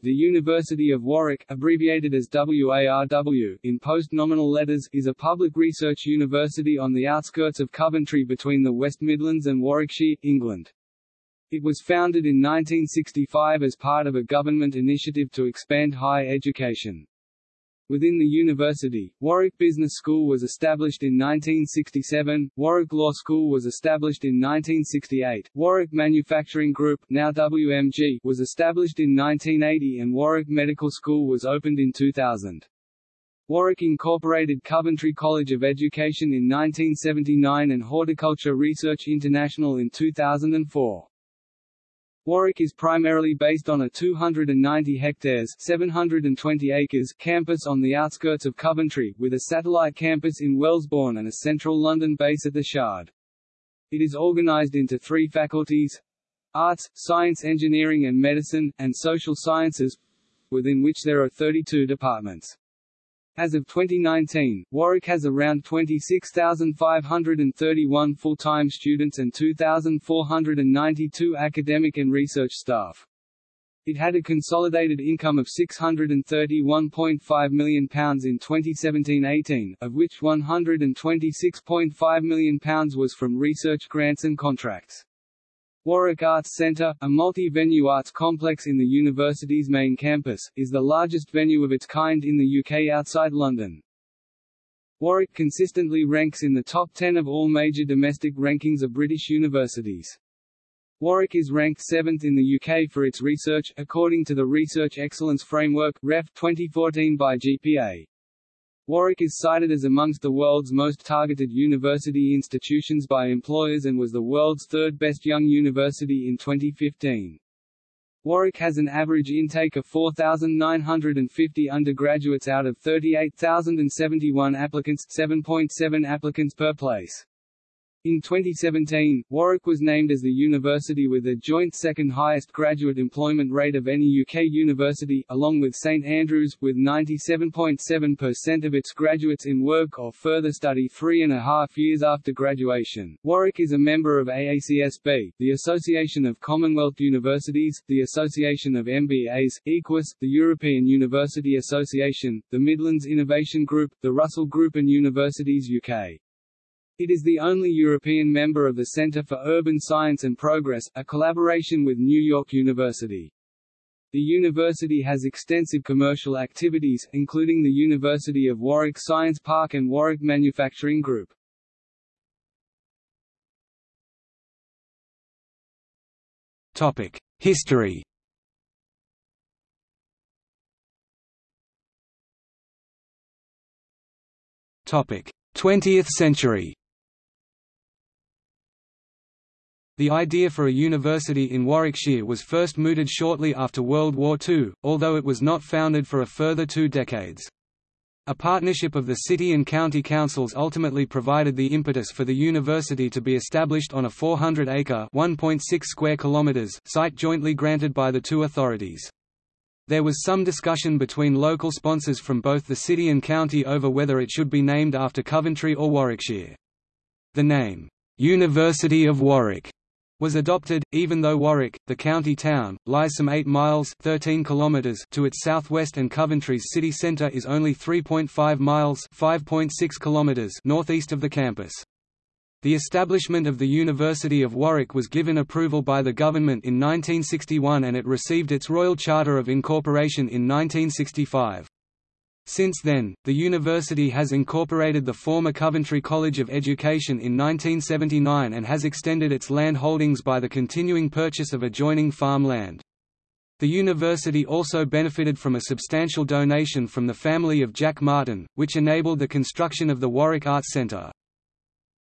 The University of Warwick abbreviated as WARW in post-nominal letters is a public research university on the outskirts of Coventry between the West Midlands and Warwickshire, England. It was founded in 1965 as part of a government initiative to expand higher education. Within the university, Warwick Business School was established in 1967, Warwick Law School was established in 1968, Warwick Manufacturing Group now WMG was established in 1980 and Warwick Medical School was opened in 2000. Warwick incorporated Coventry College of Education in 1979 and Horticulture Research International in 2004. Warwick is primarily based on a 290 hectares 720 acres campus on the outskirts of Coventry, with a satellite campus in Wellesbourne and a central London base at the Shard. It is organised into three faculties Arts, Science Engineering and Medicine, and Social Sciences within which there are 32 departments. As of 2019, Warwick has around 26,531 full-time students and 2,492 academic and research staff. It had a consolidated income of £631.5 million in 2017-18, of which £126.5 million was from research grants and contracts. Warwick Arts Centre, a multi-venue arts complex in the university's main campus, is the largest venue of its kind in the UK outside London. Warwick consistently ranks in the top 10 of all major domestic rankings of British universities. Warwick is ranked 7th in the UK for its research, according to the Research Excellence Framework REF 2014 by GPA. Warwick is cited as amongst the world's most targeted university institutions by employers and was the world's third best young university in 2015. Warwick has an average intake of 4,950 undergraduates out of 38,071 applicants 7.7 applicants per place. In 2017, Warwick was named as the university with the joint second highest graduate employment rate of any UK university, along with St Andrews, with 97.7% of its graduates in work or further study three and a half years after graduation. Warwick is a member of AACSB, the Association of Commonwealth Universities, the Association of MBAs, EQUIS, the European University Association, the Midlands Innovation Group, the Russell Group and Universities UK. It is the only European member of the Centre for Urban Science and Progress, a collaboration with New York University. The university has extensive commercial activities, including the University of Warwick Science Park and Warwick Manufacturing Group. Topic: History Topic: 20th century. The idea for a university in Warwickshire was first mooted shortly after World War II, although it was not founded for a further two decades. A partnership of the city and county councils ultimately provided the impetus for the university to be established on a 400-acre (1.6 square kilometers) site jointly granted by the two authorities. There was some discussion between local sponsors from both the city and county over whether it should be named after Coventry or Warwickshire. The name, "'University of Warwick' was adopted, even though Warwick, the county town, lies some 8 miles 13 kilometers to its southwest and Coventry's city centre is only 3.5 miles 5.6 kilometers northeast of the campus. The establishment of the University of Warwick was given approval by the government in 1961 and it received its Royal Charter of Incorporation in 1965. Since then, the university has incorporated the former Coventry College of Education in 1979 and has extended its land holdings by the continuing purchase of adjoining farm land. The university also benefited from a substantial donation from the family of Jack Martin, which enabled the construction of the Warwick Arts Centre.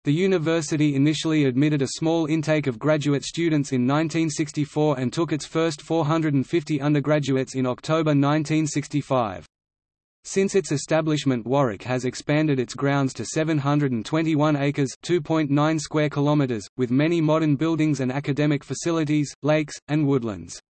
The university initially admitted a small intake of graduate students in 1964 and took its first 450 undergraduates in October 1965. Since its establishment Warwick has expanded its grounds to 721 acres 2.9 square kilometers, with many modern buildings and academic facilities, lakes, and woodlands.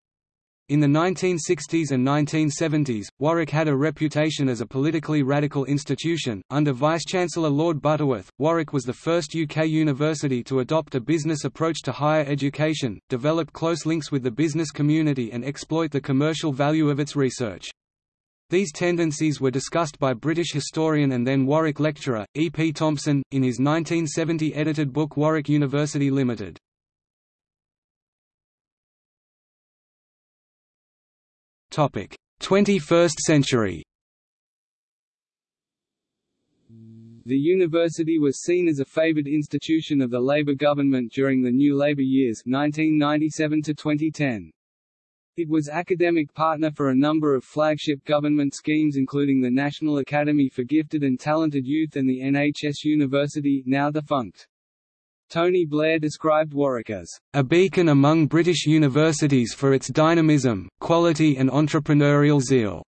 In the 1960s and 1970s, Warwick had a reputation as a politically radical institution. Under Vice-Chancellor Lord Butterworth, Warwick was the first UK university to adopt a business approach to higher education, develop close links with the business community and exploit the commercial value of its research. These tendencies were discussed by British historian and then Warwick lecturer, E. P. Thompson, in his 1970 edited book Warwick University Limited. Topic: 21st century The university was seen as a favoured institution of the Labour government during the New Labour years 1997 to 2010. It was academic partner for a number of flagship government schemes including the National Academy for Gifted and Talented Youth and the NHS University now defunct. Tony Blair described Warwick as a beacon among British universities for its dynamism, quality and entrepreneurial zeal.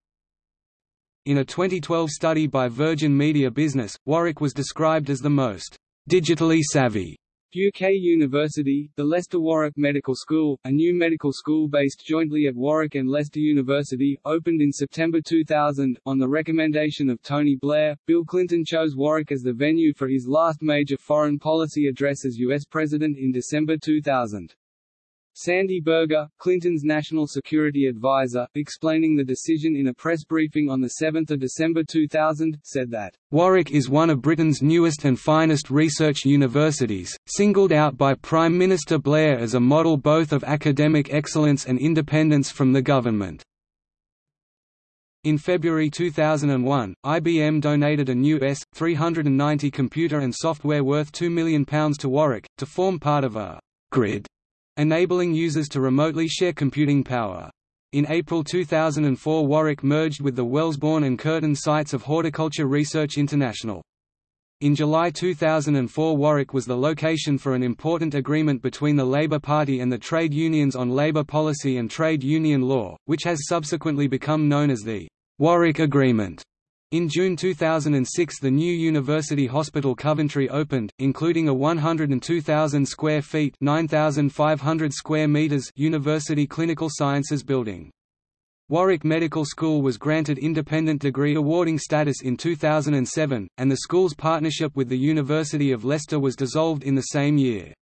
In a 2012 study by Virgin Media Business, Warwick was described as the most digitally savvy UK University, the Leicester Warwick Medical School, a new medical school based jointly at Warwick and Leicester University, opened in September 2000. On the recommendation of Tony Blair, Bill Clinton chose Warwick as the venue for his last major foreign policy address as US President in December 2000. Sandy Berger, Clinton's national security advisor, explaining the decision in a press briefing on 7 December 2000, said that, "...Warwick is one of Britain's newest and finest research universities, singled out by Prime Minister Blair as a model both of academic excellence and independence from the government." In February 2001, IBM donated a new S390 computer and software worth £2 million to Warwick, to form part of a «grid» enabling users to remotely share computing power. In April 2004 Warwick merged with the Wellesbourne and Kirton sites of Horticulture Research International. In July 2004 Warwick was the location for an important agreement between the Labour Party and the trade unions on labour policy and trade union law, which has subsequently become known as the Warwick Agreement. In June 2006 the new University Hospital Coventry opened, including a 102,000 square feet 9,500 square meters University Clinical Sciences building. Warwick Medical School was granted independent degree awarding status in 2007, and the school's partnership with the University of Leicester was dissolved in the same year.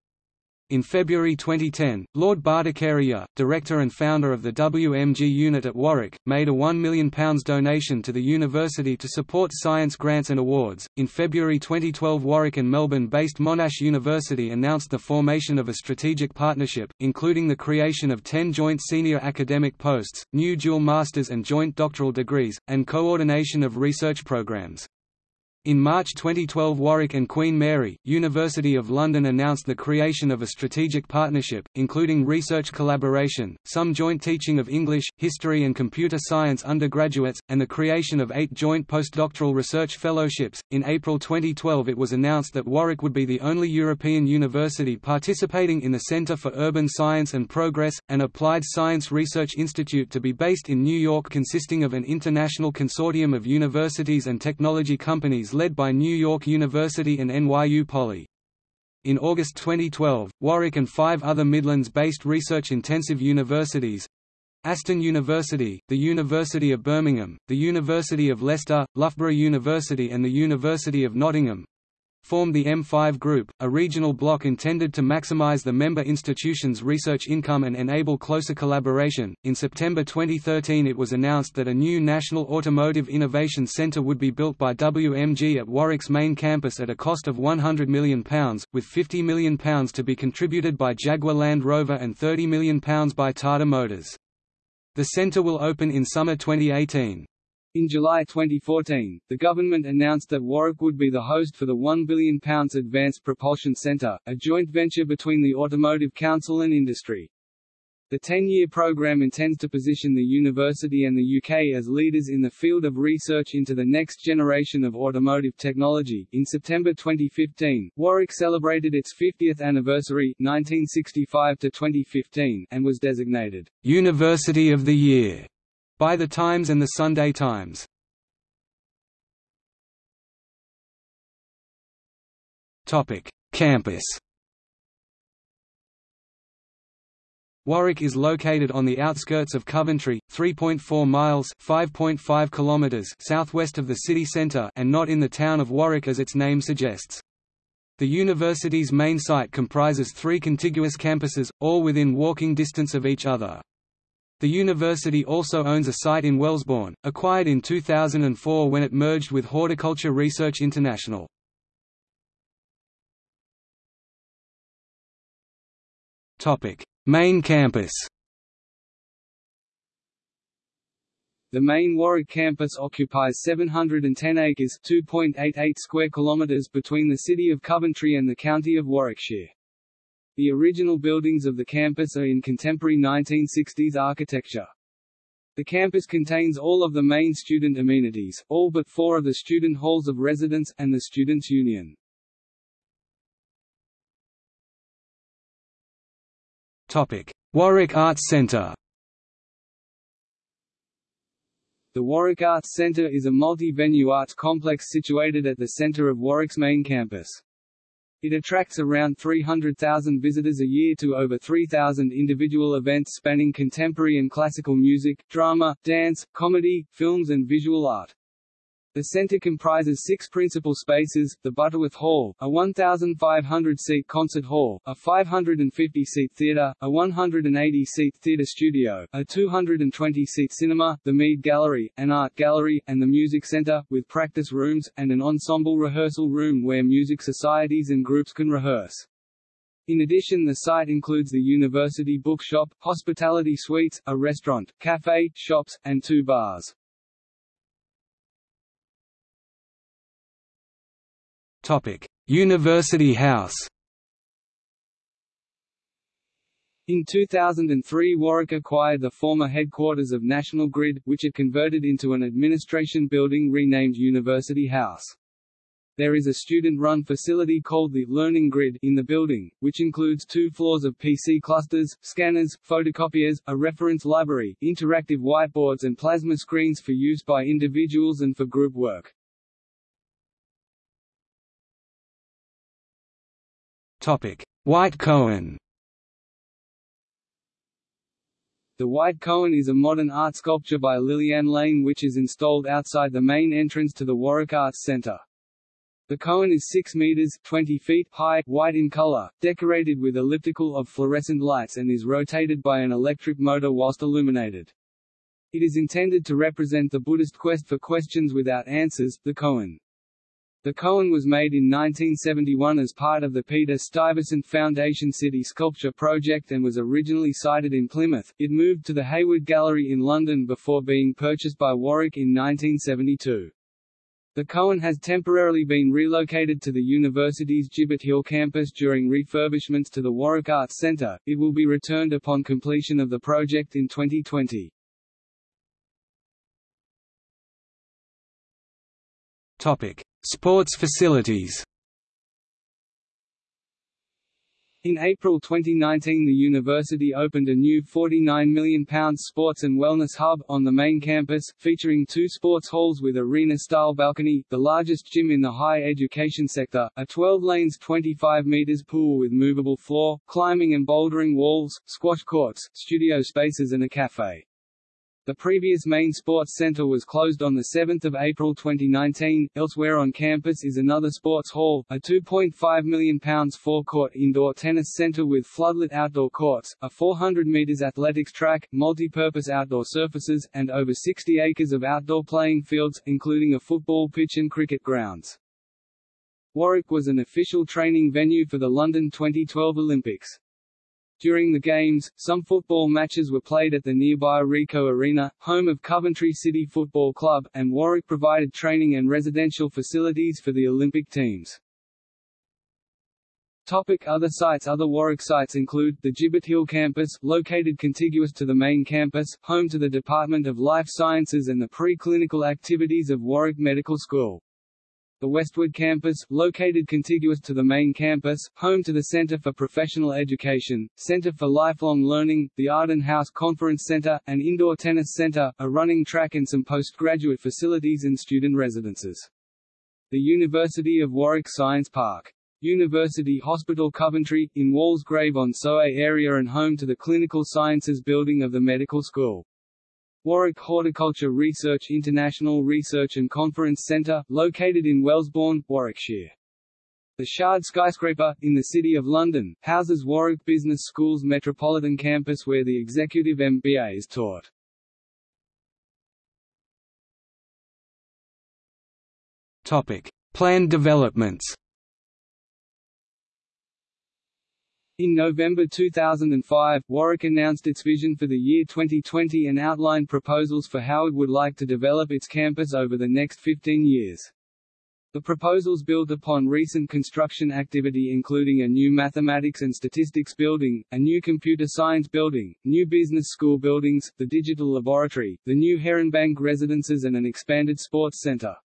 In February 2010, Lord Bhattacharya, director and founder of the WMG unit at Warwick, made a £1 million donation to the university to support science grants and awards. In February 2012, Warwick and Melbourne based Monash University announced the formation of a strategic partnership, including the creation of 10 joint senior academic posts, new dual masters and joint doctoral degrees, and coordination of research programs. In March 2012 Warwick and Queen Mary, University of London announced the creation of a strategic partnership, including research collaboration, some joint teaching of English, history and computer science undergraduates, and the creation of eight joint postdoctoral research fellowships. In April 2012 it was announced that Warwick would be the only European university participating in the Centre for Urban Science and Progress, an applied science research institute to be based in New York consisting of an international consortium of universities and technology companies led by New York University and NYU Poly. In August 2012, Warwick and five other Midlands-based research-intensive universities Aston University, the University of Birmingham, the University of Leicester, Loughborough University and the University of Nottingham formed the M5 Group, a regional bloc intended to maximize the member institutions' research income and enable closer collaboration. In September 2013, it was announced that a new National Automotive Innovation Centre would be built by WMG at Warwick's main campus at a cost of £100 million, with £50 million to be contributed by Jaguar Land Rover and £30 million by Tata Motors. The centre will open in summer 2018. In July 2014, the government announced that Warwick would be the host for the £1 billion Advanced Propulsion Centre, a joint venture between the Automotive Council and industry. The 10-year program intends to position the university and the UK as leaders in the field of research into the next generation of automotive technology. In September 2015, Warwick celebrated its 50th anniversary 1965 to 2015 and was designated University of the Year by The Times and The Sunday Times. Campus Warwick is located on the outskirts of Coventry, 3.4 miles (5.5 kilometers) southwest of the city centre and not in the town of Warwick as its name suggests. The university's main site comprises three contiguous campuses, all within walking distance of each other. The university also owns a site in Wellesbourne, acquired in 2004 when it merged with Horticulture Research International. Main campus The main Warwick campus occupies 710 acres (2.88 square kilometers) between the city of Coventry and the county of Warwickshire. The original buildings of the campus are in contemporary 1960s architecture. The campus contains all of the main student amenities, all but four of the student halls of residence, and the Students' Union. Topic. Warwick Arts Centre The Warwick Arts Centre is a multi-venue arts complex situated at the centre of Warwick's main campus. It attracts around 300,000 visitors a year to over 3,000 individual events spanning contemporary and classical music, drama, dance, comedy, films and visual art. The centre comprises six principal spaces, the Butterworth Hall, a 1,500-seat concert hall, a 550-seat theatre, a 180-seat theatre studio, a 220-seat cinema, the Mead Gallery, an art gallery, and the music centre, with practice rooms, and an ensemble rehearsal room where music societies and groups can rehearse. In addition the site includes the University Bookshop, hospitality suites, a restaurant, cafe, shops, and two bars. University House. In 2003 Warwick acquired the former headquarters of National Grid, which it converted into an administration building renamed University House. There is a student-run facility called the Learning Grid in the building, which includes two floors of PC clusters, scanners, photocopiers, a reference library, interactive whiteboards and plasma screens for use by individuals and for group work. White Koan. The White Koan is a modern art sculpture by Liliane Lijn which is installed outside the main entrance to the Warwick Arts Centre. The Koan is 6 meters 20 feet high, white in color, decorated with elliptical of fluorescent lights and is rotated by an electric motor whilst illuminated. It is intended to represent the Buddhist quest for questions without answers, the Koan. The Koan was made in 1971 as part of the Peter Stuyvesant Foundation City Sculpture Project and was originally sited in Plymouth. It moved to the Hayward Gallery in London before being purchased by Warwick in 1972. The Koan has temporarily been relocated to the university's Gibbet Hill campus during refurbishments to the Warwick Arts Centre. It will be returned upon completion of the project in 2020. Topic: Sports facilities In April 2019 the university opened a new £49 million sports and wellness hub, on the main campus, featuring two sports halls with arena-style balcony, the largest gym in the higher education sector, a 12-lanes 25 metres pool with movable floor, climbing and bouldering walls, squash courts, studio spaces and a café. The previous main sports center was closed on 7 April 2019. Elsewhere on campus is another sports hall, a £2.5 million four-court indoor tennis center with floodlit outdoor courts, a 400 metres athletics track, multi-purpose outdoor surfaces, and over 60 acres of outdoor playing fields, including a football pitch and cricket grounds. Warwick was an official training venue for the London 2012 Olympics. During the Games, some football matches were played at the nearby Ricoh Arena, home of Coventry City Football Club, and Warwick provided training and residential facilities for the Olympic teams. Topic other sites Other Warwick sites include, the Gibbet Hill campus, located contiguous to the main campus, home to the Department of Life Sciences and the pre-clinical activities of Warwick Medical School. The Westwood campus, located contiguous to the main campus, home to the Center for Professional Education, Center for Lifelong Learning, the Arden House Conference Center, an indoor tennis center, a running track and some postgraduate facilities and student residences. The University of Warwick Science Park University Hospital Coventry, in Walsgrave on Sowe area and home to the Clinical Sciences Building of the Medical School. Warwick Horticulture Research International Research and Conference Centre, located in Wellesbourne, Warwickshire. The Shard skyscraper, in the City of London, houses Warwick Business School's Metropolitan Campus where the Executive MBA is taught. Topic: Planned developments. In November 2005, Warwick announced its vision for the year 2020 and outlined proposals for how it would like to develop its campus over the next 15 years. The proposals built upon recent construction activity including a new mathematics and statistics building, a new computer science building, new business school buildings, the digital laboratory, the new Heronbank residences and an expanded sports centre.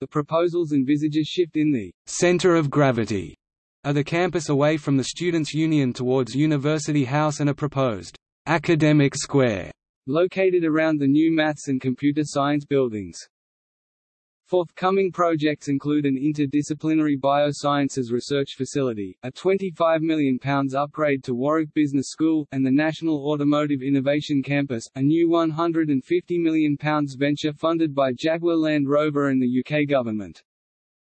The proposals envisage a shift in the center of gravity of the campus away from the Students' Union towards University House and a proposed academic square located around the new maths and computer science buildings. Forthcoming projects include an interdisciplinary biosciences research facility, a £25 million upgrade to Warwick Business School, and the National Automotive Innovation Campus, a new £150 million venture funded by Jaguar Land Rover and the UK government.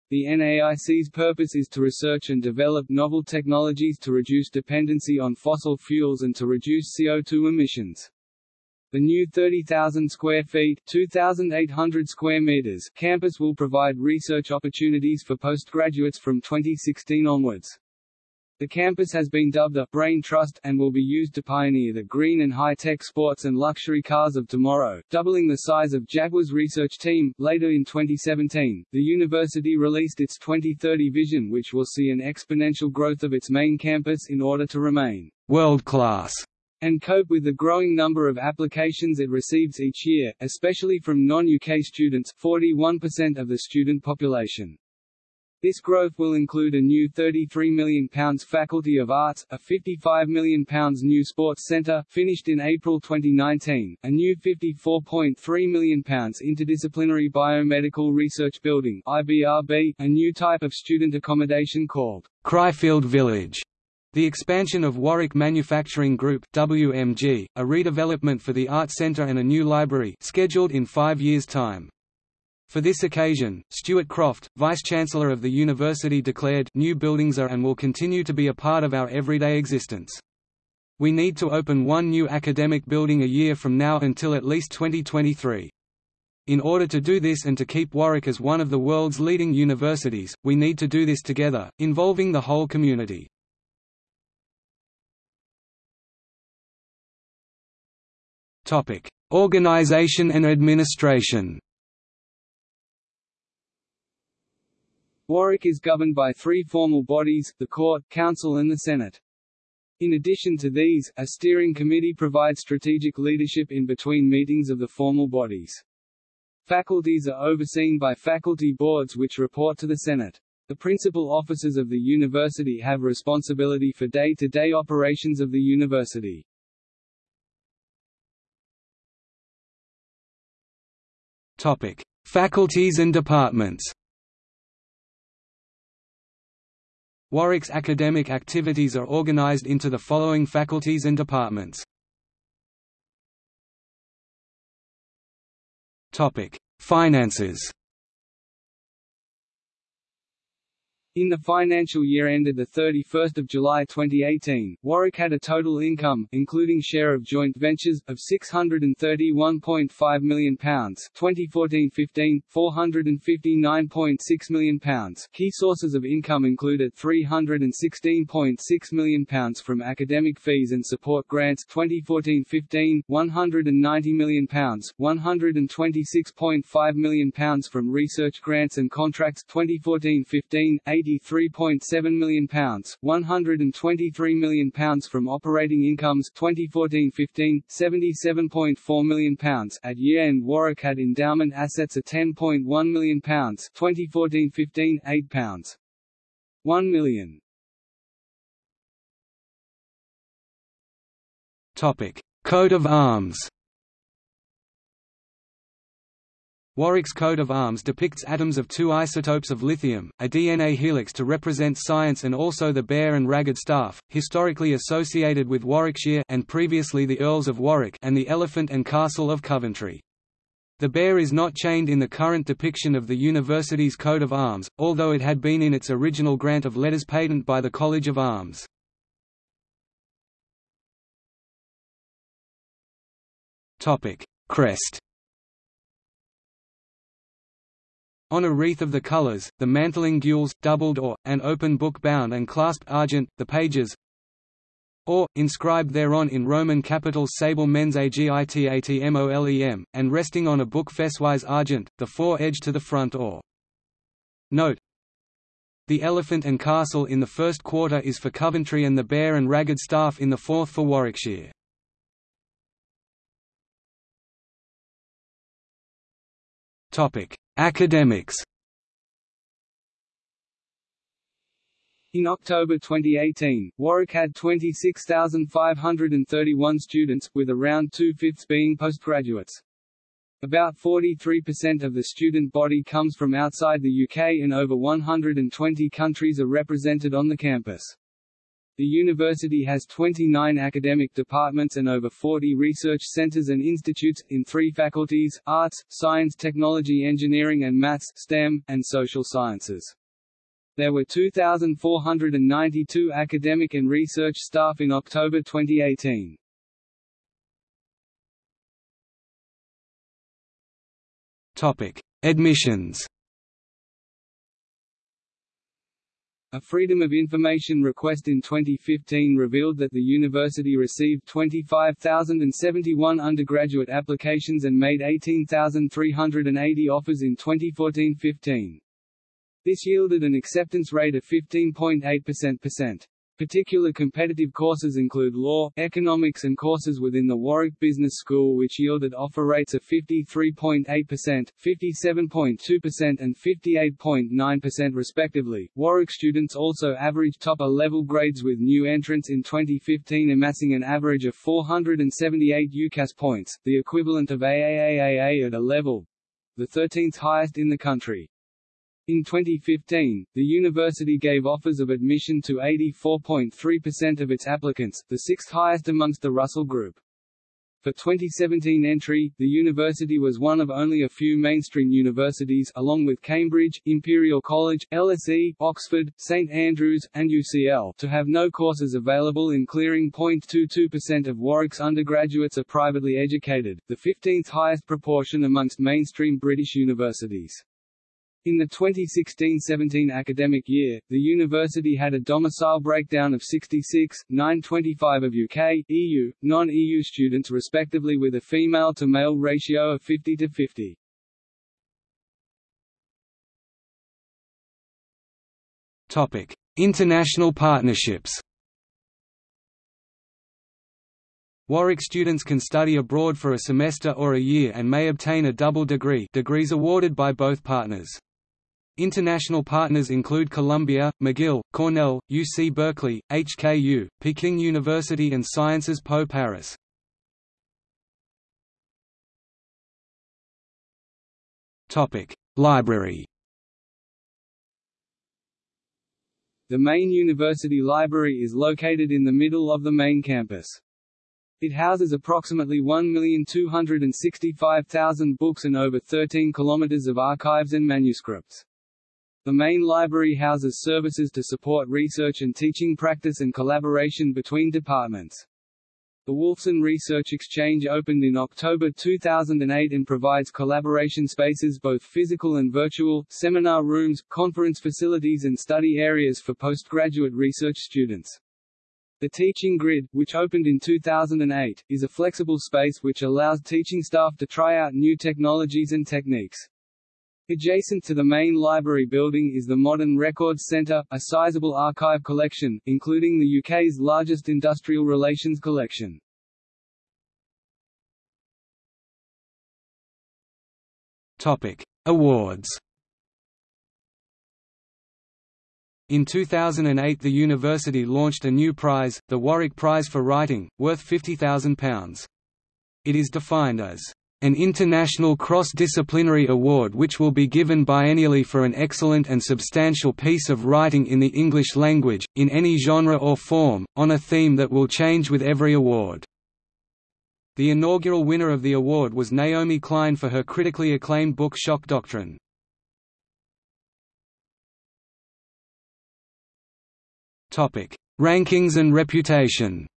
The NAIC's purpose is to research and develop novel technologies to reduce dependency on fossil fuels and to reduce CO2 emissions. The new 30,000 square feet 2,800 square meters campus will provide research opportunities for postgraduates from 2016 onwards. The campus has been dubbed a «brain trust» and will be used to pioneer the green and high-tech sports and luxury cars of tomorrow, doubling the size of Jaguar's research team. Later in 2017, the university released its 2030 vision which will see an exponential growth of its main campus in order to remain world-class and cope with the growing number of applications it receives each year, especially from non-UK students 41% of the student population. This growth will include a new £33 million Faculty of Arts, a £55 million new sports centre, finished in April 2019, a new £54.3 million interdisciplinary biomedical research building IBRB, a new type of student accommodation called Cryfield Village, the expansion of Warwick Manufacturing Group WMG, a redevelopment for the Art Centre and a new library scheduled in five years' time. For this occasion, Stuart Croft, Vice-Chancellor of the university declared, new buildings are and will continue to be a part of our everyday existence. We need to open one new academic building a year from now until at least 2023. In order to do this and to keep Warwick as one of the world's leading universities, we need to do this together, involving the whole community. Organization and administration Warwick is governed by three formal bodies, the Court, Council and the Senate. In addition to these, a steering committee provides strategic leadership in between meetings of the formal bodies. Faculties are overseen by faculty boards which report to the Senate. The principal officers of the university have responsibility for day-to-day -day operations of the university. Topic: Faculties and departments. Warwick's academic activities are organised into the following faculties and departments. Finances In the financial year ended 31 July 2018, Warwick had a total income, including share of joint ventures, of £631.5 million 2014-15, £459.6 million Key sources of income included £316.6 million from academic fees and support grants 2014-15, £190 million, £126.5 million from research grants and contracts 2014-15, £83.7 million, £123 million from operating incomes 2014-15, £77.4 million. At year-end Warwick had endowment assets of £10.1 million 2014-15, £8. 1 million. Topic: Coat of Arms. Warwick's coat of arms depicts atoms of two isotopes of lithium, a DNA helix to represent science and also the bear and ragged staff, historically associated with Warwickshire and previously the Earls of Warwick and the elephant and castle of Coventry. The bear is not chained in the current depiction of the university's coat of arms, although it had been in its original grant of letters patent by the College of Arms. Crest On a wreath of the colours, the mantling gules, doubled or, an open book bound and clasped argent, the pages or, inscribed thereon in Roman capitals sable mens agitat molem, and resting on a book fesswise argent, the fore edge to the front or. Note The elephant and castle in the first quarter is for Coventry and the bear and ragged staff in the fourth for Warwickshire. Academics In October 2018, Warwick had 26,531 students, with around two-fifths being postgraduates. About 43% of the student body comes from outside the UK and over 120 countries are represented on the campus. The university has 29 academic departments and over 40 research centres and institutes, in three faculties, arts, science technology engineering and maths STEM, and social sciences. There were 2,492 academic and research staff in October 2018. Topic: Admissions. A Freedom of Information request in 2015 revealed that the university received 25,071 undergraduate applications and made 18,380 offers in 2014-15. This yielded an acceptance rate of 15.8%. Particular competitive courses include law, economics and courses within the Warwick Business School which yielded offer rates of 53.8%, 57.2% and 58.9% respectively. Warwick students also averaged top A-level grades with new entrants in 2015 amassing an average of 478 UCAS points, the equivalent of AAAA at a level, the 13th highest in the country. In 2015, the university gave offers of admission to 84.3% of its applicants, the sixth highest amongst the Russell Group. For 2017 entry, the university was one of only a few mainstream universities along with Cambridge, Imperial College, LSE, Oxford, St Andrews, and UCL to have no courses available in clearing 0.22% of Warwick's undergraduates are privately educated, the 15th highest proportion amongst mainstream British universities. In the 2016-17 academic year, the university had a domicile breakdown of 66, 925 of UK, EU, non-EU students respectively with a female-to-male ratio of 50 to 50. Topic: International partnerships. Warwick students can study abroad for a semester or a year and may obtain a double degree degrees awarded by both partners. International partners include Columbia, McGill, Cornell, UC Berkeley, HKU, Peking University and Sciences Po Paris. Library The main university library is located in the middle of the main campus. It houses approximately 1,265,000 books and over 13 kilometers of archives and manuscripts. The main library houses services to support research and teaching practice and collaboration between departments. The Wolfson Research Exchange opened in October 2008 and provides collaboration spaces both physical and virtual, seminar rooms, conference facilities and study areas for postgraduate research students. The Teaching Grid, which opened in 2008, is a flexible space which allows teaching staff to try out new technologies and techniques. Adjacent to the main library building is the Modern Records Centre, a sizable archive collection, including the UK's largest industrial relations collection. Topic: Awards. In 2008 the university launched a new prize, the Warwick Prize for Writing, worth £50,000. It is defined as an international cross-disciplinary award which will be given biennially for an excellent and substantial piece of writing in the English language, in any genre or form, on a theme that will change with every award. The inaugural winner of the award was Naomi Klein for her critically acclaimed book Shock Doctrine. Rankings and reputation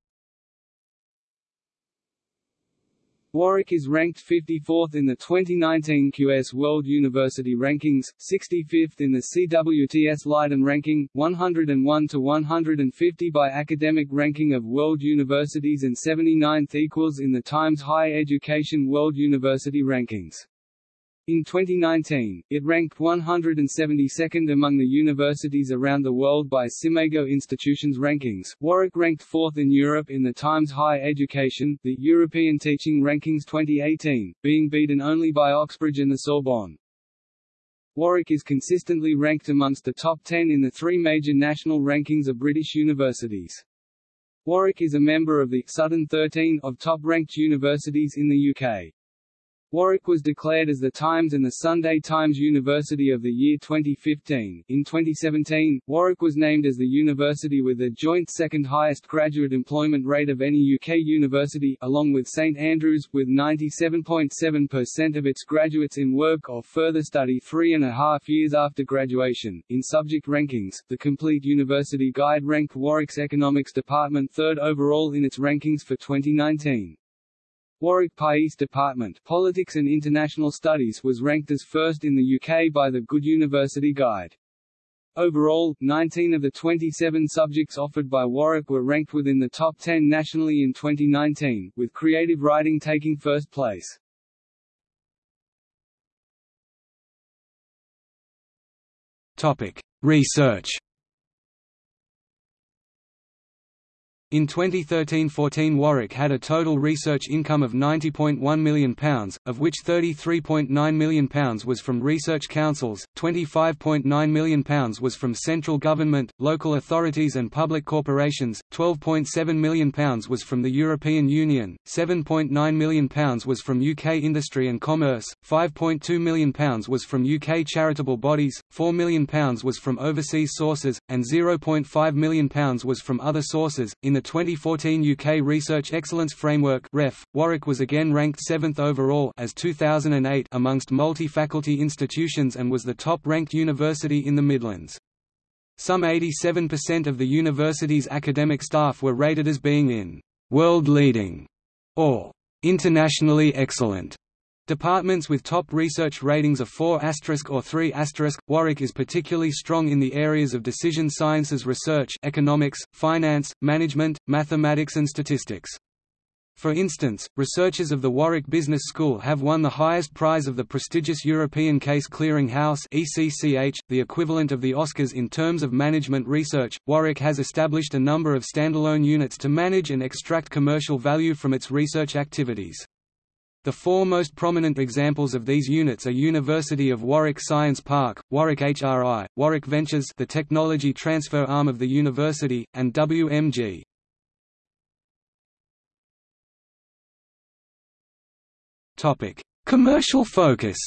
Warwick is ranked 54th in the 2019 QS World University Rankings, 65th in the CWTS Leiden ranking, 101 to 150 by Academic Ranking of World Universities and 79th equals in the Times Higher Education World University Rankings. In 2019, it ranked 172nd among the universities around the world by SCImago Institutions rankings. Warwick ranked 4th in Europe in the Times Higher Education, the European Teaching Rankings 2018, being beaten only by Oxbridge and the Sorbonne. Warwick is consistently ranked amongst the top 10 in the three major national rankings of British universities. Warwick is a member of the Sutton 13 of top-ranked universities in the UK. Warwick was declared as the Times and the Sunday Times University of the Year 2015. In 2017, Warwick was named as the university with the joint second highest graduate employment rate of any UK university, along with St Andrews, with 97.7% of its graduates in work or further study three and a half years after graduation. In subject rankings, the Complete University Guide ranked Warwick's Economics Department third overall in its rankings for 2019. Warwick PAIS Department Politics and International Studies was ranked as first in the UK by the Good University Guide. Overall, 19 of the 27 subjects offered by Warwick were ranked within the top 10 nationally in 2019, with creative writing taking first place. Topic: Research In 2013–14 Warwick had a total research income of £90.1 million, of which £33.9 million was from research councils, £25.9 million was from central government, local authorities and public corporations, £12.7 million was from the European Union, £7.9 million was from UK industry and commerce, £5.2 million was from UK charitable bodies, £4 million was from overseas sources, and £0.5 million was from other sources. In the 2014 UK Research Excellence Framework (REF), Warwick was again ranked 7th overall as 2008 amongst multi-faculty institutions and was the top-ranked university in the Midlands. Some 87% of the university's academic staff were rated as being in world-leading or internationally excellent Departments with top research ratings of 4 or 3 Warwick is particularly strong in the areas of decision sciences research economics, finance, management, mathematics and statistics. For instance, researchers of the Warwick Business School have won the highest prize of the prestigious European Case Clearing House (ECCH), the equivalent of the Oscars in terms of management research. Warwick has established a number of standalone units to manage and extract commercial value from its research activities. The four most prominent examples of these units are University of Warwick Science Park, Warwick HRI, Warwick Ventures the technology transfer arm of the university, and WMG. Commercial focus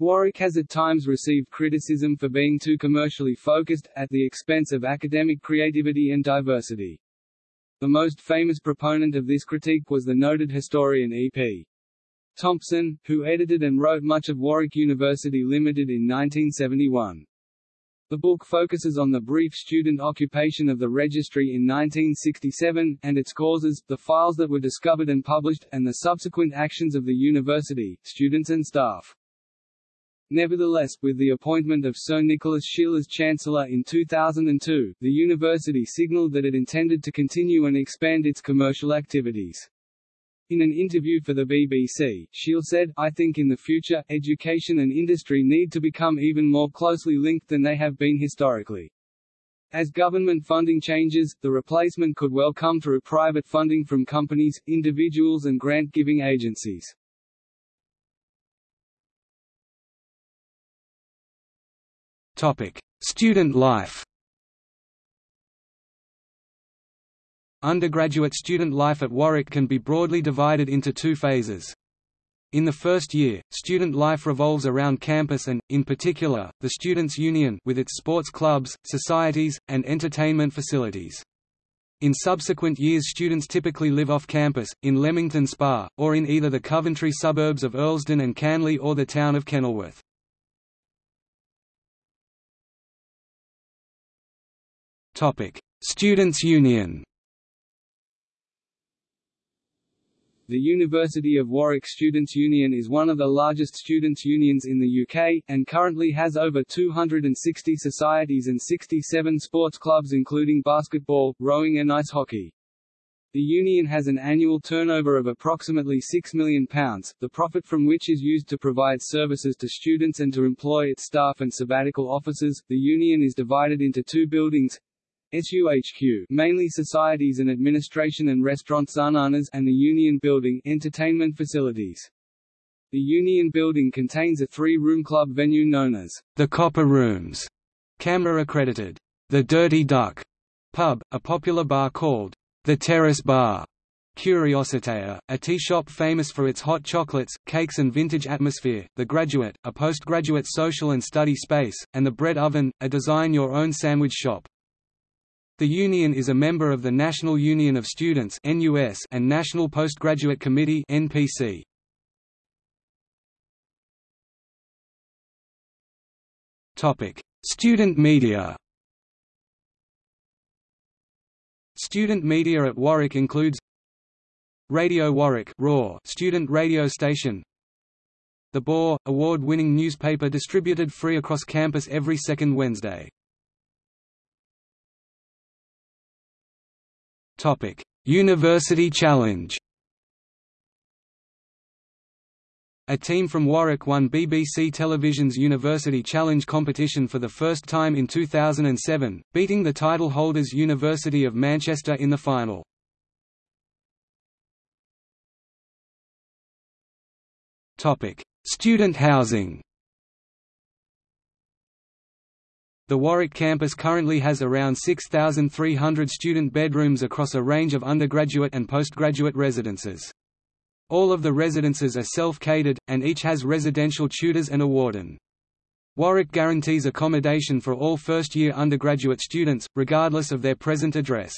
Warwick has at times received criticism for being too commercially focused, at the expense of academic creativity and diversity. The most famous proponent of this critique was the noted historian E.P. Thompson, who edited and wrote much of Warwick University Limited in 1971. The book focuses on the brief student occupation of the registry in 1967, and its causes, the files that were discovered and published, and the subsequent actions of the university, students and staff. Nevertheless, with the appointment of Sir Nicholas Scheele as Chancellor in 2002, the university signalled that it intended to continue and expand its commercial activities. In an interview for the BBC, Scheele said, I think in the future, education and industry need to become even more closely linked than they have been historically. As government funding changes, the replacement could well come through private funding from companies, individuals and grant-giving agencies. Student life Undergraduate student life at Warwick can be broadly divided into two phases. In the first year, student life revolves around campus and, in particular, the Students' Union with its sports clubs, societies, and entertainment facilities. In subsequent years students typically live off campus, in Leamington Spa, or in either the Coventry suburbs of Earlsdon and Canley or the town of Kenilworth. Students' Union The University of Warwick Students' Union is one of the largest students' unions in the UK, and currently has over 260 societies and 67 sports clubs including basketball, rowing and ice hockey. The union has an annual turnover of approximately £6 million, the profit from which is used to provide services to students and to employ its staff and sabbatical officers. The union is divided into two buildings, SUHQ mainly societies and administration and restaurants Xananas and the Union Building entertainment facilities. The Union Building contains a three-room club venue known as the Copper Rooms, CAMRA accredited. The Dirty Duck pub, a popular bar called the Terrace Bar, Curiositea, a tea shop famous for its hot chocolates, cakes and vintage atmosphere, The Graduate, a postgraduate social and study space, and The Bread Oven, a design-your-own sandwich shop. The union is a member of the National Union of Students and National Postgraduate Committee NPC. Topic: Student media. Student media at Warwick includes Radio Warwick Raw student radio station The Boar, award-winning newspaper distributed free across campus every second Wednesday Topic: University Challenge. A team from Warwick won BBC Television's University Challenge competition for the first time in 2007, beating the title holders University of Manchester in the final. Topic: Student housing. The Warwick campus currently has around 6,300 student bedrooms across a range of undergraduate and postgraduate residences. All of the residences are self-catered, and each has residential tutors and a warden. Warwick guarantees accommodation for all first-year undergraduate students, regardless of their present address.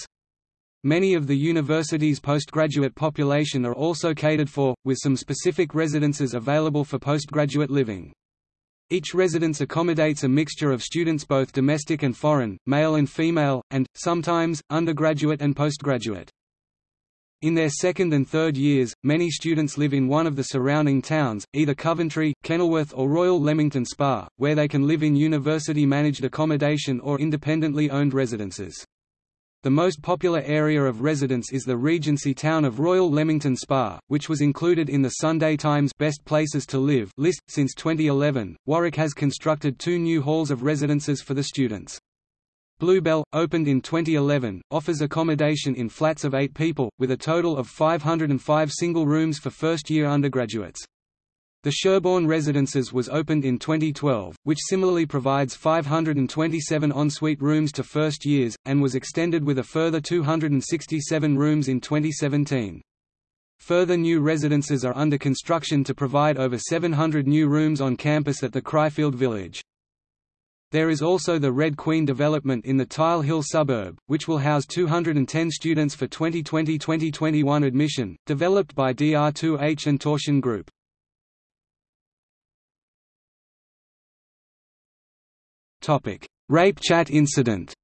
Many of the university's postgraduate population are also catered for, with some specific residences available for postgraduate living. Each residence accommodates a mixture of students both domestic and foreign, male and female, and, sometimes, undergraduate and postgraduate. In their second and third years, many students live in one of the surrounding towns, either Coventry, Kenilworth or Royal Leamington Spa, where they can live in university-managed accommodation or independently owned residences. The most popular area of residence is the Regency town of Royal Leamington Spa, which was included in the Sunday Times Best Places to Live list. Since 2011, Warwick has constructed two new halls of residences for the students. Bluebell, opened in 2011, offers accommodation in flats of eight people, with a total of 505 single rooms for first-year undergraduates. The Sherborne Residences was opened in 2012, which similarly provides 527 ensuite rooms to first years, and was extended with a further 267 rooms in 2017. Further new residences are under construction to provide over 700 new rooms on campus at the Cryfield Village. There is also the Red Queen development in the Tile Hill suburb, which will house 210 students for 2020-2021 admission, developed by DR2H and Torsion Group. Topic: Rape chat incident.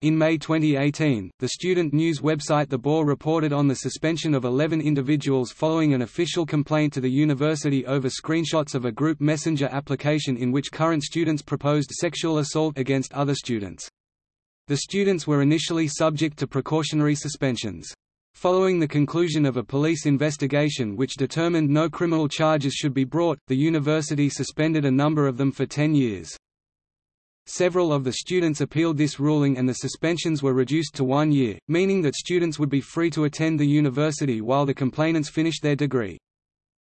In May 2018, the student news website The Boar reported on the suspension of 11 individuals following an official complaint to the university over screenshots of a group messenger application in which current students proposed sexual assault against other students. The students were initially subject to precautionary suspensions. Following the conclusion of a police investigation which determined no criminal charges should be brought, the university suspended a number of them for 10 years. Several of the students appealed this ruling and the suspensions were reduced to one year, meaning that students would be free to attend the university while the complainants finished their degree.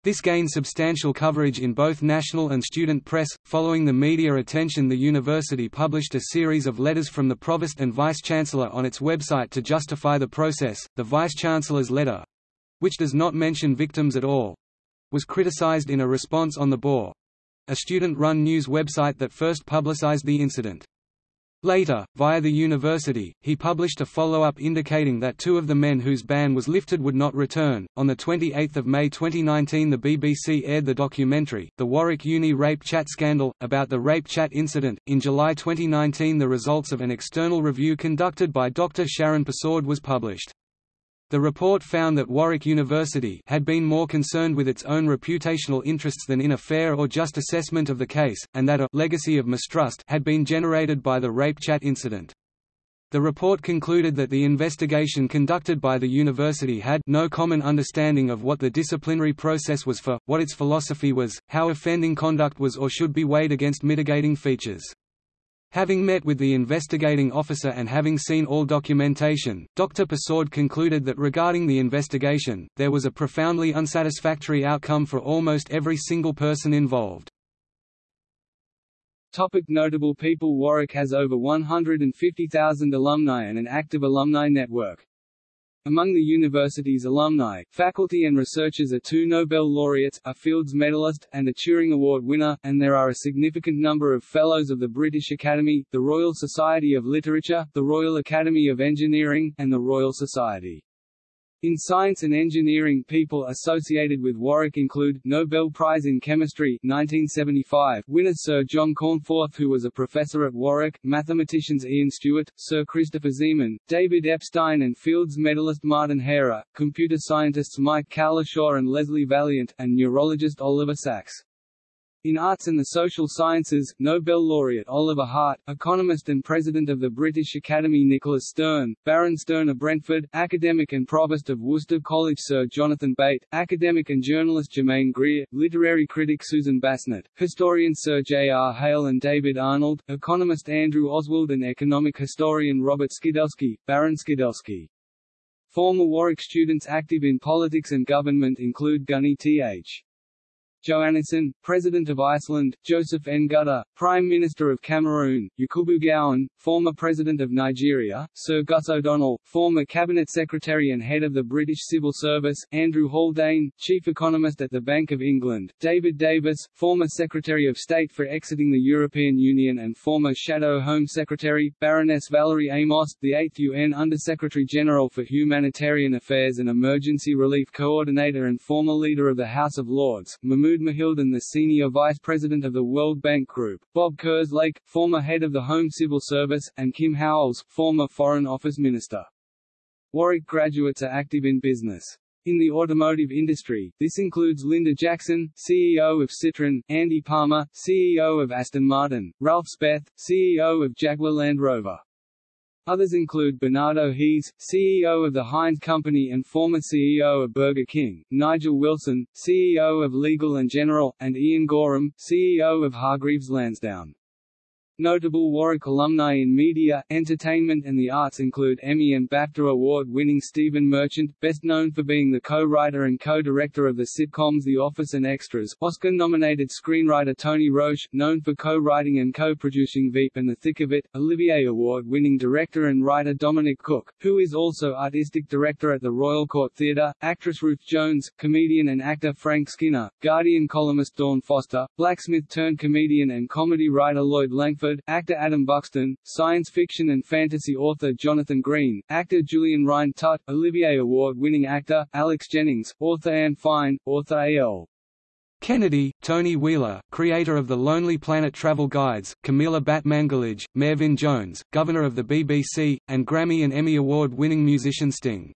This gained substantial coverage in both national and student press. Following the media attention, the university published a series of letters from the provost and vice chancellor on its website to justify the process. The vice chancellor's letter which does not mention victims at all was criticized in a response on the Boar a student run news website that first publicized the incident. Later, via the university, he published a follow-up indicating that two of the men whose ban was lifted would not return. On the 28th of May 2019, the BBC aired the documentary The Warwick Uni Rape Chat Scandal about the rape chat incident. In July 2019, the results of an external review conducted by Dr. Sharon Persaud was published. The report found that Warwick University had been more concerned with its own reputational interests than in a fair or just assessment of the case, and that a legacy of mistrust had been generated by the rape chat incident. The report concluded that the investigation conducted by the university had no common understanding of what the disciplinary process was for, what its philosophy was, how offending conduct was or should be weighed against mitigating features. Having met with the investigating officer and having seen all documentation, Dr. Persaud concluded that regarding the investigation, there was a profoundly unsatisfactory outcome for almost every single person involved. Topic notable people Warwick has over 150,000 alumni and an active alumni network. Among the university's alumni, faculty and researchers are two Nobel laureates, a Fields Medalist, and a Turing Award winner, and there are a significant number of Fellows of the British Academy, the Royal Society of Literature, the Royal Academy of Engineering, and the Royal Society. In science and engineering people associated with Warwick include, Nobel Prize in Chemistry 1975 winner Sir John Cornforth who was a professor at Warwick, mathematicians Ian Stewart, Sir Christopher Zeeman, David Epstein and Fields medalist Martin Hairer, computer scientists Mike Cowlishaw and Leslie Valiant, and neurologist Oliver Sacks. In arts and the social sciences, Nobel laureate Oliver Hart, economist and president of the British Academy Nicholas Stern, Baron Stern of Brentford, academic and provost of Worcester College Sir Jonathan Bate, academic and journalist Germaine Greer, literary critic Susan Bassnett, historian Sir J. R. Hale and David Arnold, economist Andrew Oswald and economic historian Robert Skidelsky, Baron Skidelsky. Former Warwick students active in politics and government include Guðni Th. Johannesson, President of Iceland, Joseph Ngute, Prime Minister of Cameroon, Yakubu Gowon, former President of Nigeria, Sir Gus O'Donnell, former Cabinet Secretary and Head of the British Civil Service, Andrew Haldane, Chief Economist at the Bank of England, David Davis, former Secretary of State for exiting the European Union and former Shadow Home Secretary, Baroness Valerie Amos, the 8th UN Under-Secretary-General for Humanitarian Affairs and Emergency Relief Coordinator and former Leader of the House of Lords, Mahmoud Mahmoud Mohieldin the Senior Vice President of the World Bank Group, Bob Kerslake, former head of the Home Civil Service, and Kim Howells, former Foreign Office Minister. Warwick graduates are active in business. In the automotive industry, this includes Linda Jackson, CEO of Citroën, Andy Palmer, CEO of Aston Martin, Ralph Speth, CEO of Jaguar Land Rover. Others include Bernardo Hees, CEO of the Heinz Company and former CEO of Burger King, Nigel Wilson, CEO of Legal & General, and Ian Gorham, CEO of Hargreaves Lansdown. Notable Warwick alumni in media, entertainment and the arts include Emmy and BAFTA award-winning Stephen Merchant, best known for being the co-writer and co-director of the sitcoms The Office and Extras, Oscar-nominated screenwriter Tony Roche, known for co-writing and co-producing Veep and The Thick of It, Olivier Award-winning director and writer Dominic Cooke, who is also artistic director at the Royal Court Theatre, actress Ruth Jones, comedian and actor Frank Skinner, Guardian columnist Dawn Foster, blacksmith-turned-comedian and comedy writer Lloyd Langford, actor Adam Buxton, science fiction and fantasy author Jonathan Green, actor Julian Rhind-Tutt, Olivier Award-winning actor, Alex Jennings, author Anne Fine, author A.L. Kennedy, Tony Wheeler, creator of the Lonely Planet travel guides, Camila Batmanglij, Merfyn Jones, governor of the BBC, and Grammy and Emmy Award-winning musician Sting.